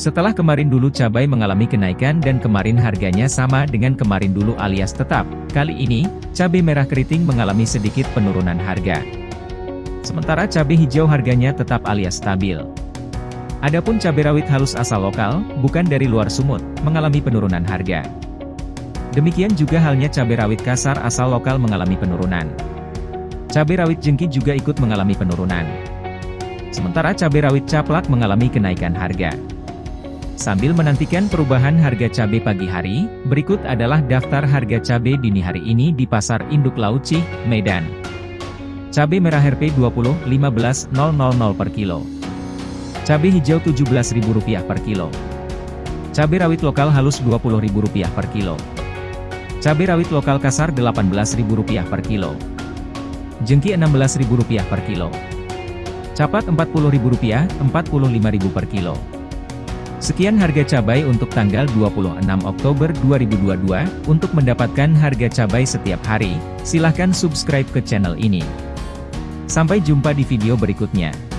Setelah kemarin dulu cabai mengalami kenaikan dan kemarin harganya sama dengan kemarin dulu alias tetap, kali ini, cabai merah keriting mengalami sedikit penurunan harga. Sementara cabai hijau harganya tetap alias stabil. Adapun cabai rawit halus asal lokal, bukan dari luar sumut, mengalami penurunan harga. Demikian juga halnya cabai rawit kasar asal lokal mengalami penurunan. Cabai rawit jengki juga ikut mengalami penurunan. Sementara cabai rawit caplak mengalami kenaikan harga. Sambil menantikan perubahan harga cabai pagi hari, berikut adalah daftar harga cabai dini hari ini di Pasar Induk Lauci, Medan. Cabai merah RP 20, 15.000 per kilo. Cabai hijau Rp17.000 per kilo. Cabai rawit lokal halus Rp20.000 per kilo. Cabai rawit lokal kasar Rp18.000 per kilo. Jengki Rp16.000 per kilo. Capat Rp40.000, Rp45.000 per kilo. Sekian harga cabai untuk tanggal 26 Oktober 2022. Untuk mendapatkan harga cabai setiap hari, silahkan subscribe ke channel ini. Sampai jumpa di video berikutnya.